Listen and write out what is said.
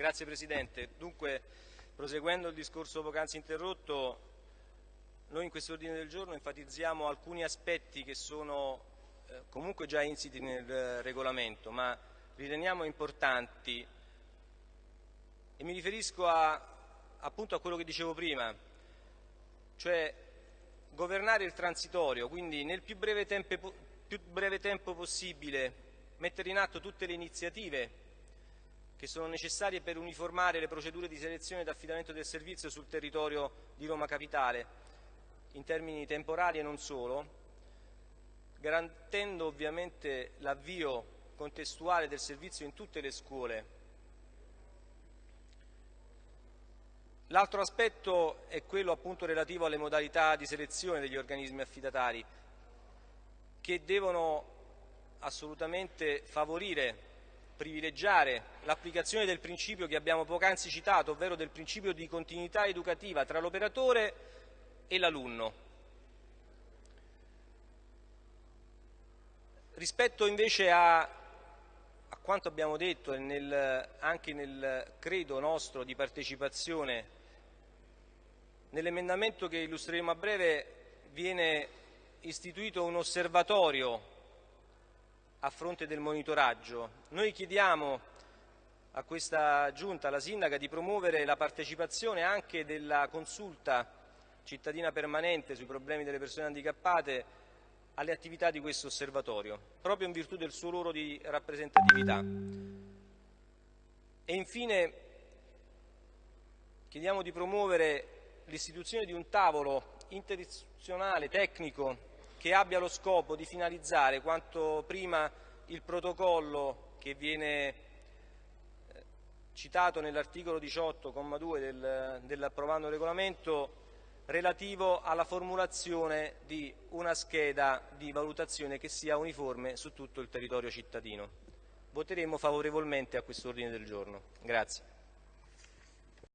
Grazie Presidente. Dunque, proseguendo il discorso poc'anzi interrotto, noi in questo ordine del giorno enfatizziamo alcuni aspetti che sono eh, comunque già insiti nel eh, regolamento, ma riteniamo importanti e mi riferisco a, appunto a quello che dicevo prima, cioè governare il transitorio, quindi nel più breve tempo, più breve tempo possibile mettere in atto tutte le iniziative che sono necessarie per uniformare le procedure di selezione ed affidamento del servizio sul territorio di Roma Capitale, in termini temporali e non solo, garantendo ovviamente l'avvio contestuale del servizio in tutte le scuole. L'altro aspetto è quello appunto relativo alle modalità di selezione degli organismi affidatari che devono assolutamente favorire, privilegiare l'applicazione del principio che abbiamo poc'anzi citato, ovvero del principio di continuità educativa tra l'operatore e l'alunno. Rispetto invece a, a quanto abbiamo detto nel, anche nel credo nostro di partecipazione, nell'emendamento che illustreremo a breve viene istituito un osservatorio a fronte del monitoraggio. Noi chiediamo a questa giunta, alla sindaca, di promuovere la partecipazione anche della consulta cittadina permanente sui problemi delle persone handicappate alle attività di questo osservatorio, proprio in virtù del suo ruolo di rappresentatività. E infine chiediamo di promuovere l'istituzione di un tavolo interistituzionale, tecnico, che abbia lo scopo di finalizzare quanto prima il protocollo che viene eh, citato nell'articolo 18,2 del, dell'approvando regolamento relativo alla formulazione di una scheda di valutazione che sia uniforme su tutto il territorio cittadino. Voteremo favorevolmente a questo ordine del giorno. Grazie.